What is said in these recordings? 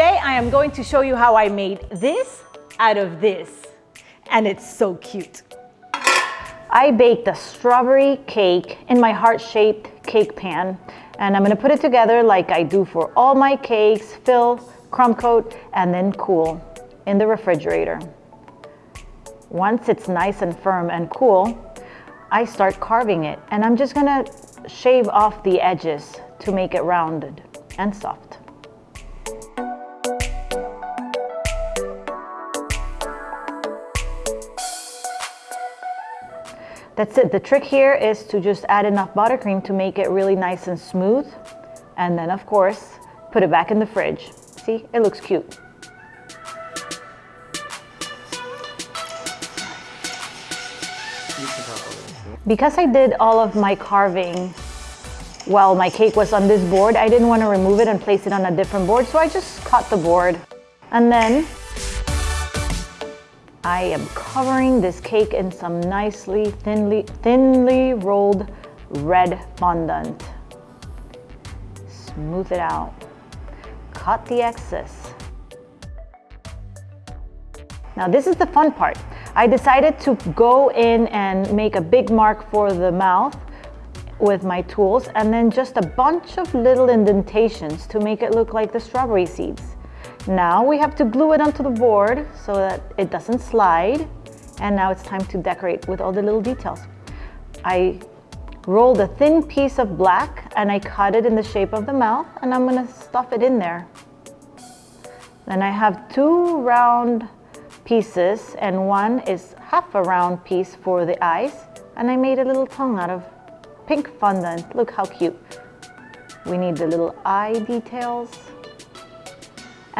today I am going to show you how I made this out of this. And it's so cute. I baked a strawberry cake in my heart-shaped cake pan. And I'm gonna put it together like I do for all my cakes, fill, crumb coat, and then cool in the refrigerator. Once it's nice and firm and cool, I start carving it. And I'm just gonna shave off the edges to make it rounded and soft. That's it. The trick here is to just add enough buttercream to make it really nice and smooth. And then of course, put it back in the fridge. See, it looks cute. Because I did all of my carving while my cake was on this board, I didn't want to remove it and place it on a different board, so I just cut the board. And then I am covering this cake in some nicely thinly, thinly rolled red fondant. Smooth it out. Cut the excess. Now this is the fun part. I decided to go in and make a big mark for the mouth with my tools and then just a bunch of little indentations to make it look like the strawberry seeds. Now we have to glue it onto the board so that it doesn't slide. And now it's time to decorate with all the little details. I rolled a thin piece of black and I cut it in the shape of the mouth and I'm gonna stuff it in there. Then I have two round pieces and one is half a round piece for the eyes and I made a little tongue out of pink fondant. Look how cute. We need the little eye details.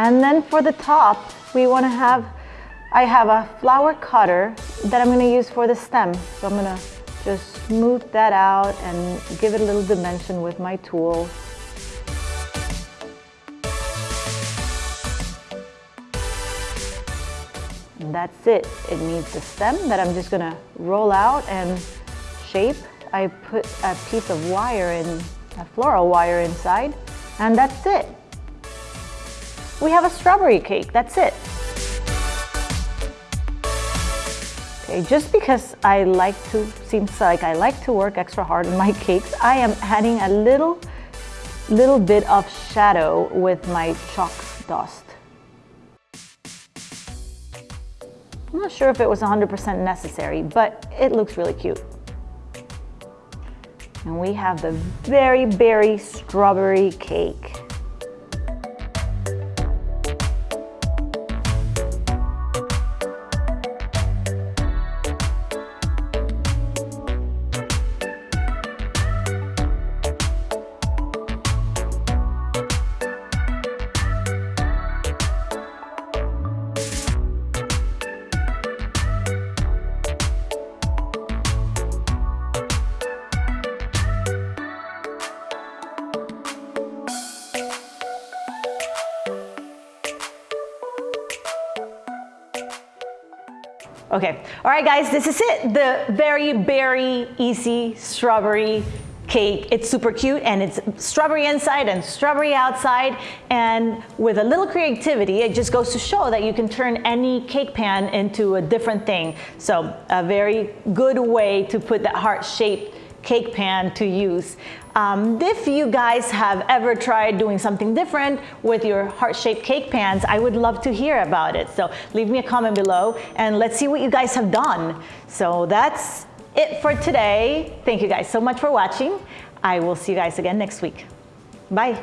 And then for the top, we want to have, I have a flower cutter that I'm going to use for the stem. So I'm going to just smooth that out and give it a little dimension with my tool. And that's it. It needs the stem that I'm just going to roll out and shape. I put a piece of wire in, a floral wire inside, and that's it we have a strawberry cake. That's it. Okay, just because I like to, seems like I like to work extra hard on my cakes, I am adding a little, little bit of shadow with my chalk dust. I'm not sure if it was 100% necessary, but it looks really cute. And we have the very berry strawberry cake. Okay, all right guys, this is it. The very berry easy strawberry cake. It's super cute and it's strawberry inside and strawberry outside. And with a little creativity, it just goes to show that you can turn any cake pan into a different thing. So a very good way to put that heart-shaped cake pan to use. Um, if you guys have ever tried doing something different with your heart-shaped cake pans, I would love to hear about it. So leave me a comment below and let's see what you guys have done. So that's it for today. Thank you guys so much for watching. I will see you guys again next week. Bye.